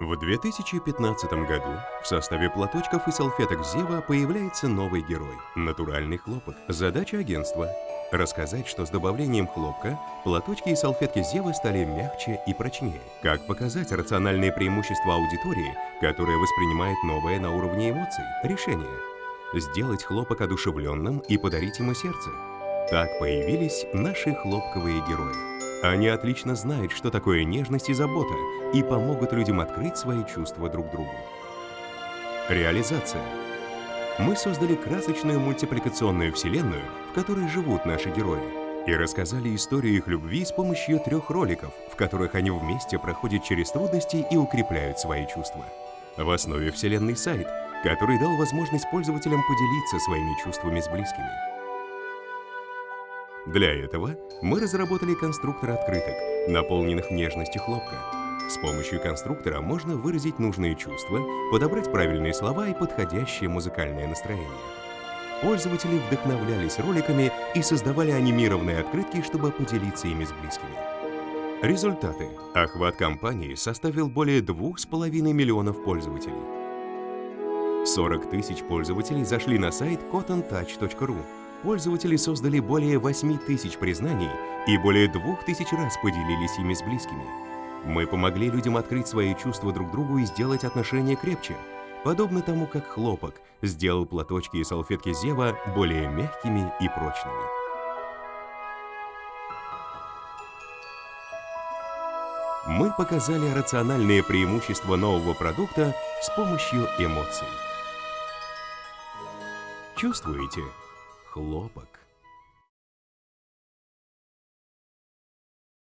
В 2015 году в составе платочков и салфеток Зева появляется новый герой – натуральный хлопок. Задача агентства – рассказать, что с добавлением хлопка платочки и салфетки Зева стали мягче и прочнее. Как показать рациональные преимущества аудитории, которая воспринимает новое на уровне эмоций? Решение – сделать хлопок одушевленным и подарить ему сердце. Так появились наши хлопковые герои. Они отлично знают, что такое нежность и забота, и помогут людям открыть свои чувства друг другу. Реализация. Мы создали красочную мультипликационную вселенную, в которой живут наши герои, и рассказали историю их любви с помощью трех роликов, в которых они вместе проходят через трудности и укрепляют свои чувства. В основе вселенной сайт, который дал возможность пользователям поделиться своими чувствами с близкими. Для этого мы разработали конструктор открыток, наполненных нежностью хлопка. С помощью конструктора можно выразить нужные чувства, подобрать правильные слова и подходящее музыкальное настроение. Пользователи вдохновлялись роликами и создавали анимированные открытки, чтобы поделиться ими с близкими. Результаты. Охват компании составил более 2,5 миллионов пользователей. 40 тысяч пользователей зашли на сайт cotontouch.ru пользователи создали более 8 тысяч признаний и более 2000 раз поделились ими с близкими. Мы помогли людям открыть свои чувства друг другу и сделать отношения крепче, подобно тому, как хлопок сделал платочки и салфетки Зева более мягкими и прочными. Мы показали рациональные преимущества нового продукта с помощью эмоций. Чувствуете? Хлопок.